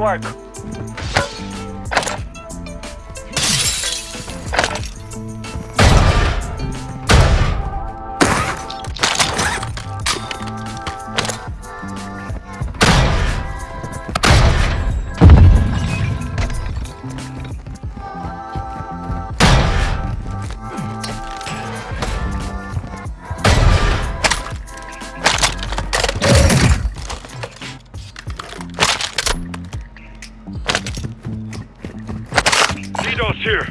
work. here.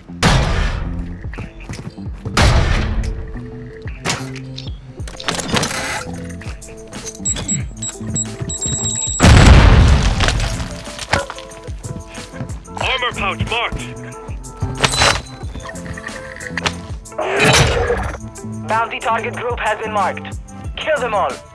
Armor pouch marked. Bounty target group has been marked. Kill them all.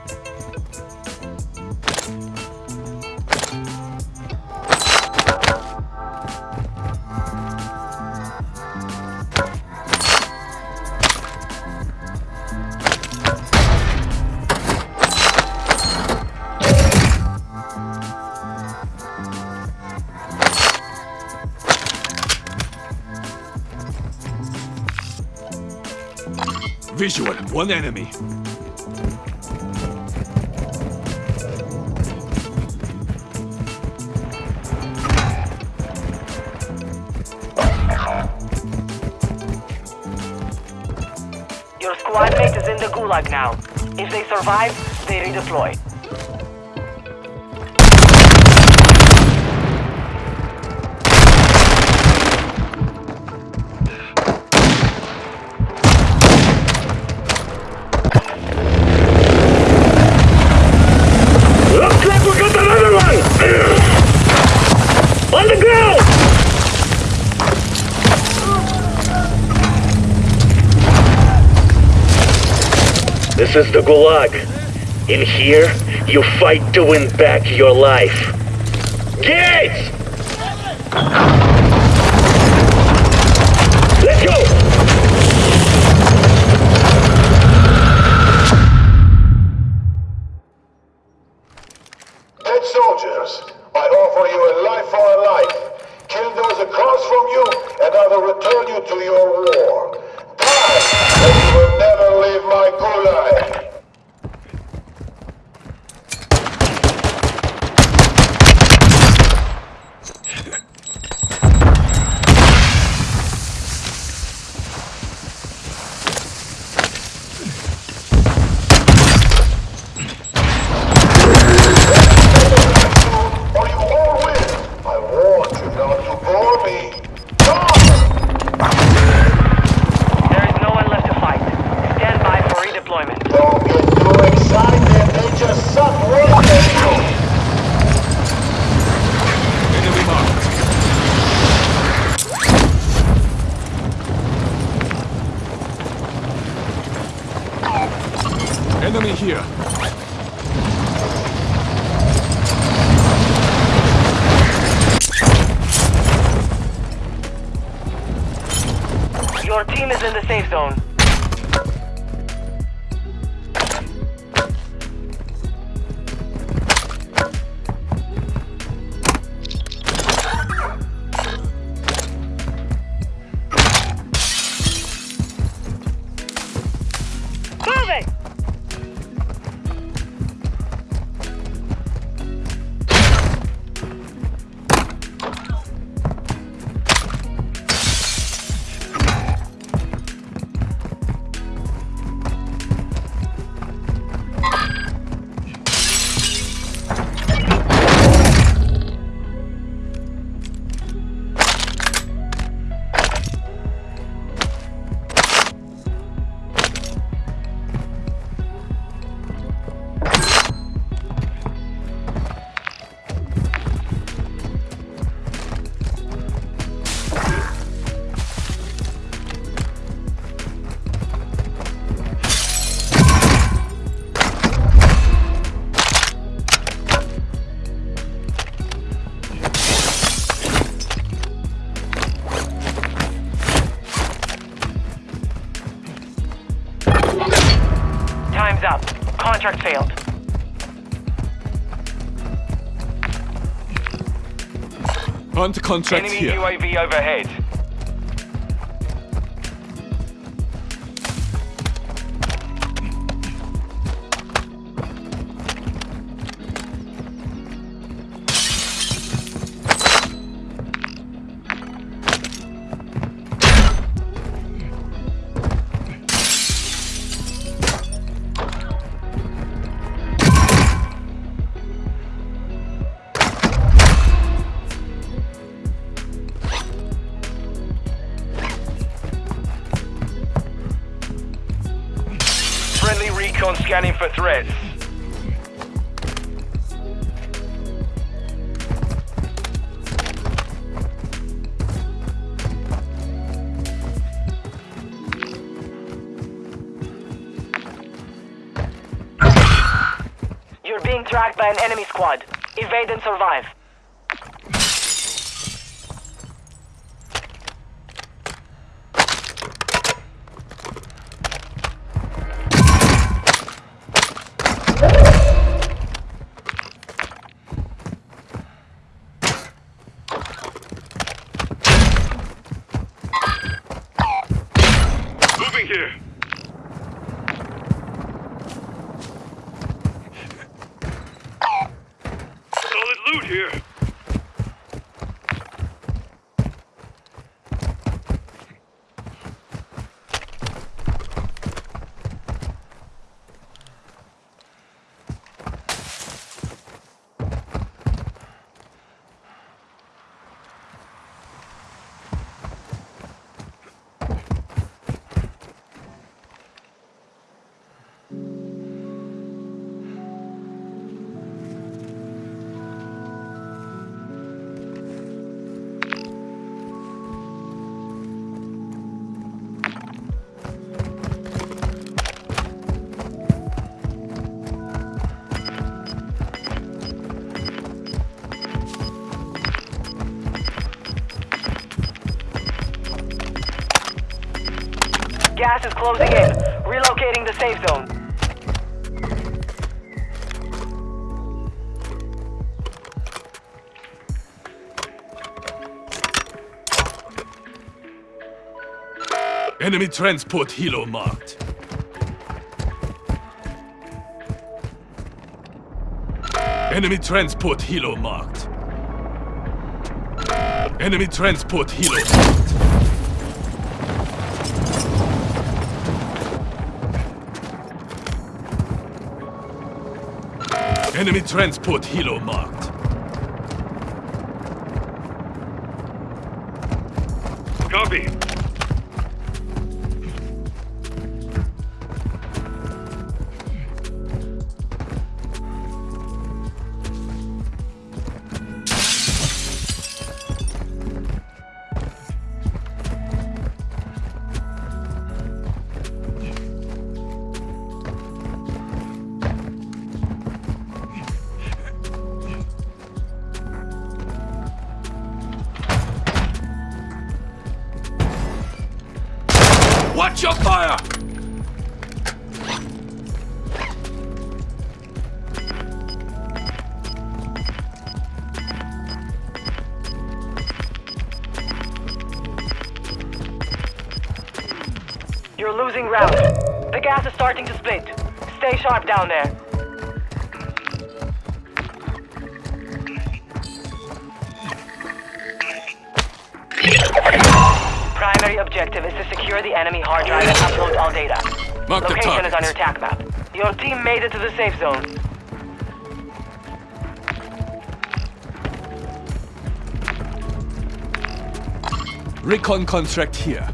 Visual, one enemy. Your squadmate is in the gulag now. If they survive, they redeploy. This is the Gulag. In here, you fight to win back your life. Gates! Up. Contract failed. Hunt contract Enemy here. UAV overhead. Recon scanning for threats. You're being tracked by an enemy squad. Evade and survive. Loot here. Gas is closing in. Relocating the safe zone. Enemy transport helo marked. Enemy transport helo marked. Enemy transport helo marked. Enemy transport helo marked. Your fire! You're losing ground. The gas is starting to split. Stay sharp down there. The enemy hard drive and upload all data. Mark Location is on your attack map. Your team made it to the safe zone. Recon contract here.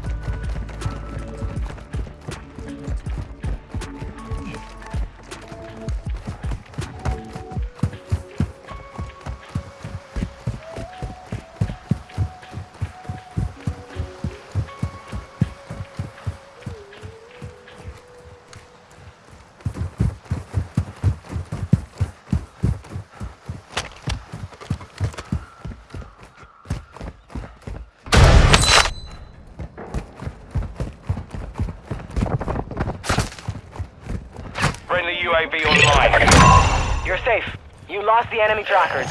Trackers.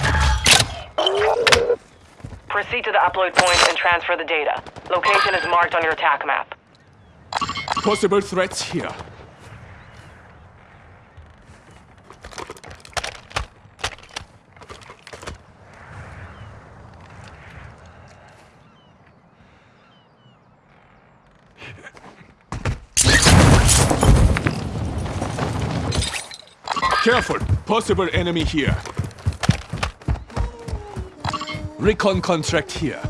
Proceed to the upload point and transfer the data. Location is marked on your attack map. Possible threats here. Careful! Possible enemy here. Recon contract here.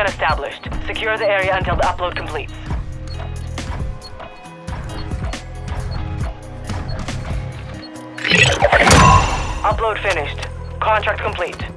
Connection established. Secure the area until the upload completes. Upload finished. Contract complete.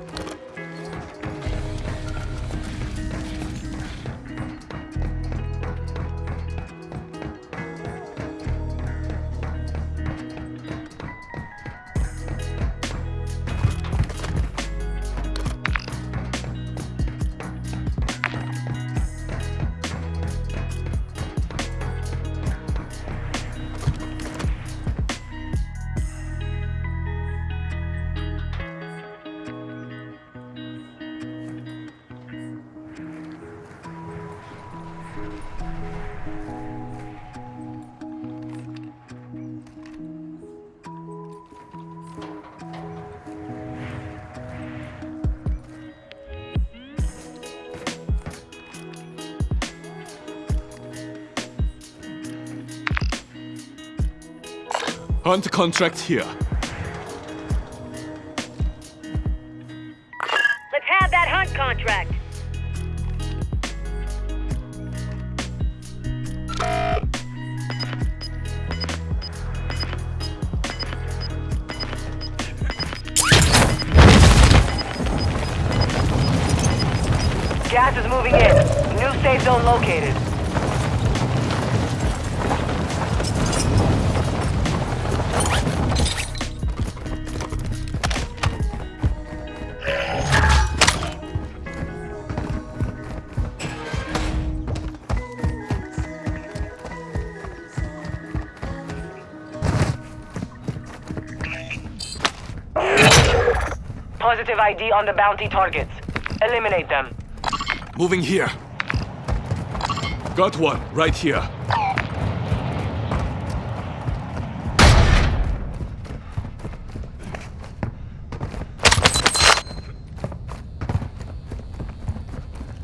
Hunt contract here. Positive ID on the bounty targets. Eliminate them. Moving here. Got one, right here.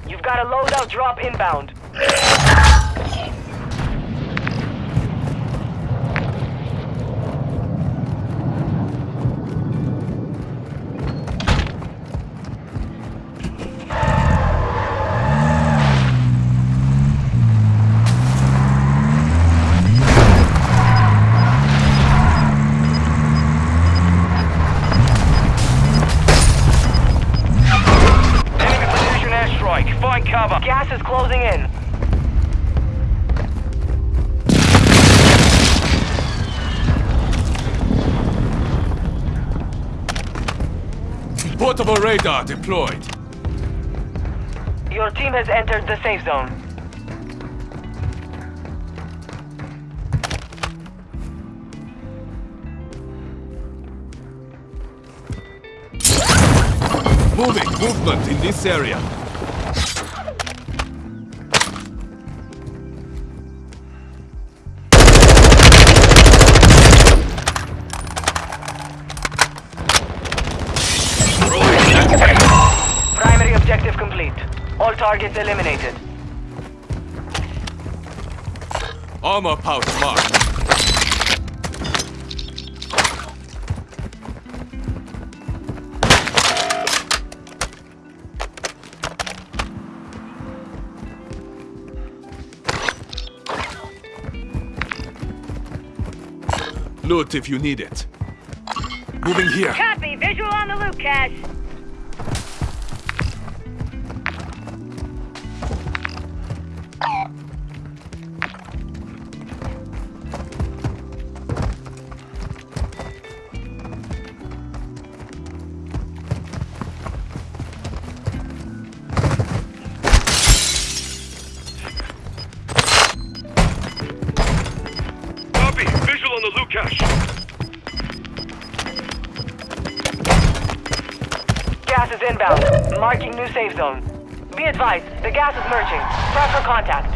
You've got a loadout drop inbound. Portable radar deployed. Your team has entered the safe zone. Moving, movement in this area. All targets eliminated. Armor pouch marked. Loot if you need it. Moving here. Copy. Visual on the loot cache. Inbound. Marking new safe zone. Be advised, the gas is merging. Prep for contact.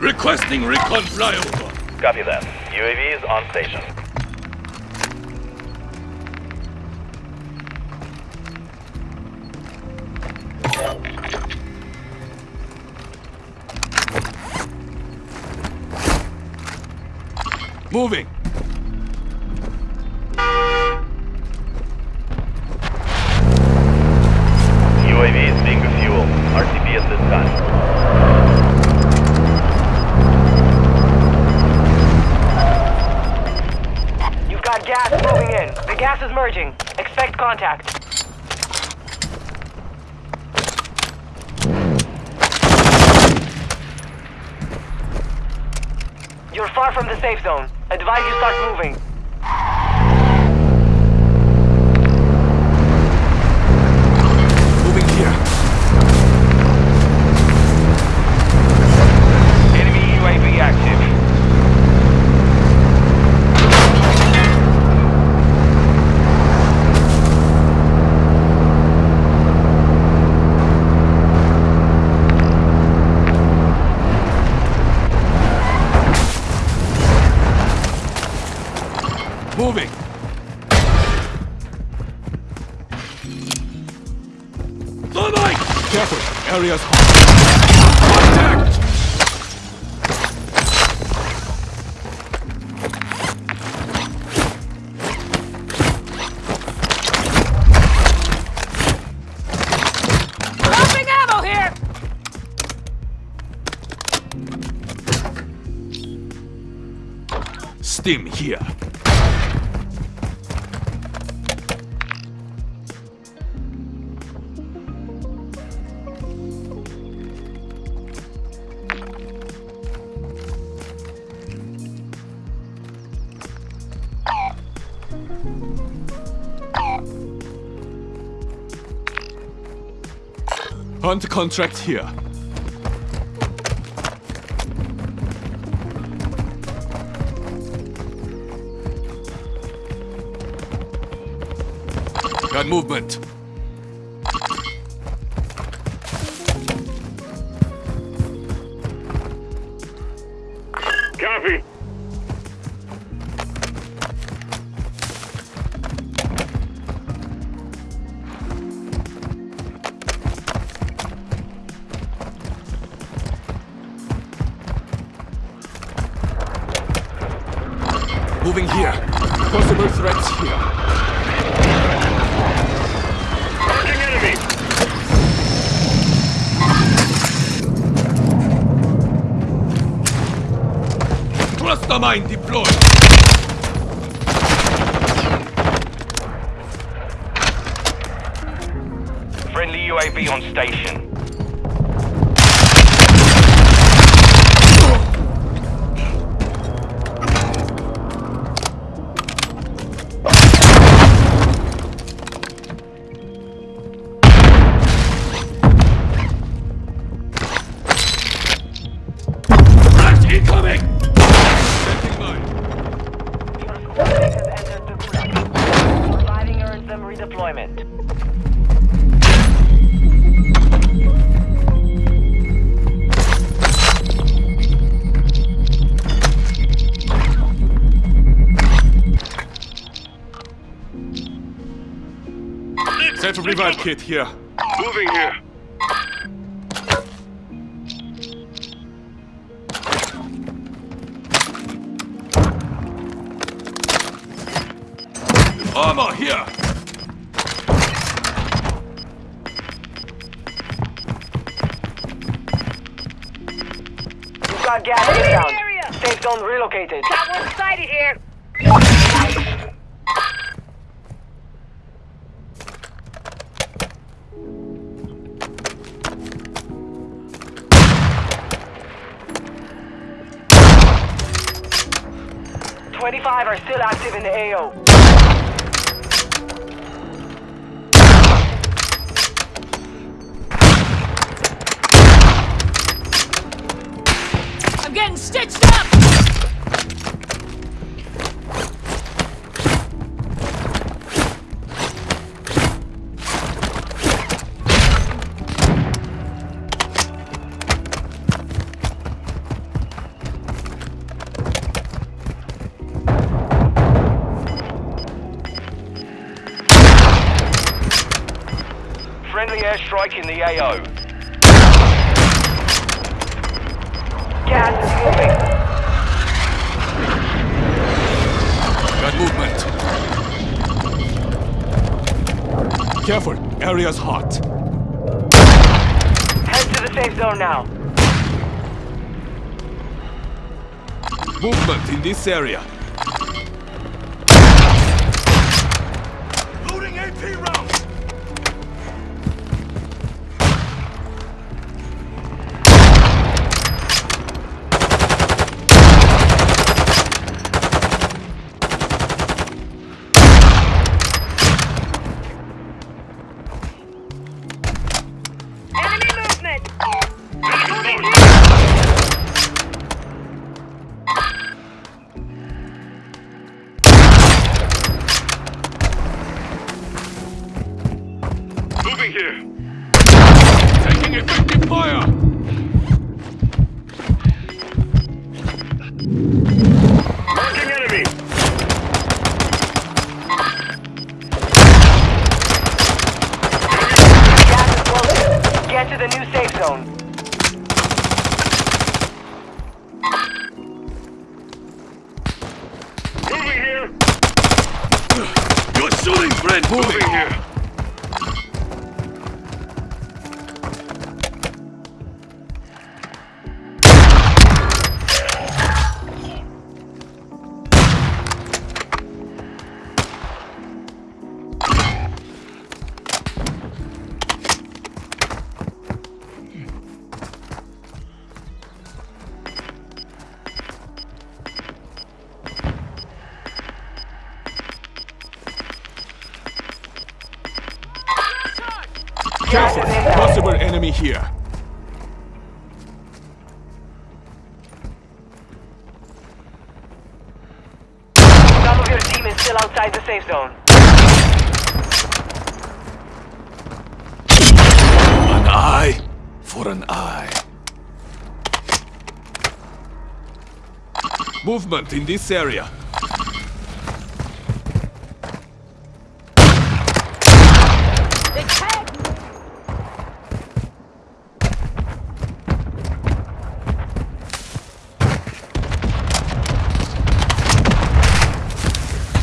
Requesting recon flyover. Copy that. UAV is on station. Moving. UAV is being refueled. RTB at this time. You've got gas moving in. The gas is merging. Expect contact. You're far from the safe zone. Advise you start moving. Stim here. Hunt contract here. Got movement. Cluster mine deployed. Friendly UAV on station. have a revive kit here. Moving here. Armor here! You've got gas inbound. Safe zone relocated. Got one sighted here. Are still active in the AO. Airstrike in the AO. Gas is moving. Got movement. Careful, area's hot. Head to the safe zone now. Movement in this area. Shooting, friend! Moving Moving! here. Still outside the safe zone. An eye for an eye. Movement in this area. They tagged me.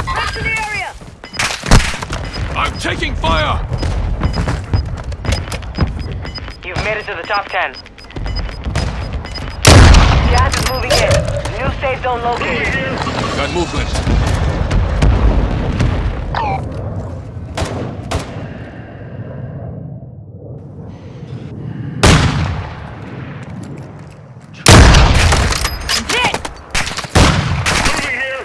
Back to the area. I'm taking fire! You've made it to the top 10. Gas is moving in. New safe zone located. Got movement. I'm hit. Moving here.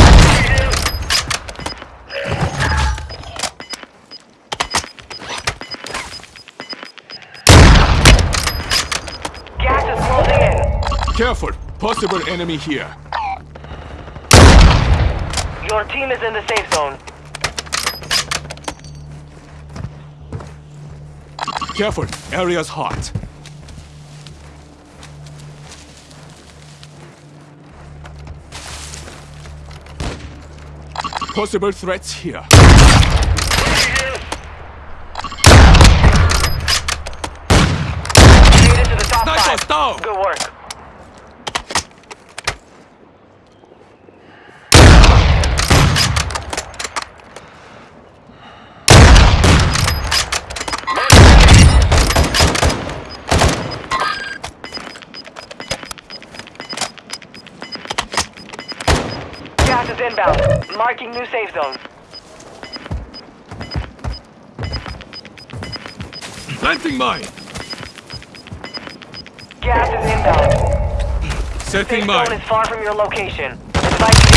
Moving here. Gas is closing Careful, possible enemy here. Your team is in the safe zone. Careful, area's hot. Possible threats here. Made it to the top Snipers five. down! Good work. inbound. Marking new safe zone. Planting mine. Gas is inbound. Setting Safe mine. zone is far from your location. Advise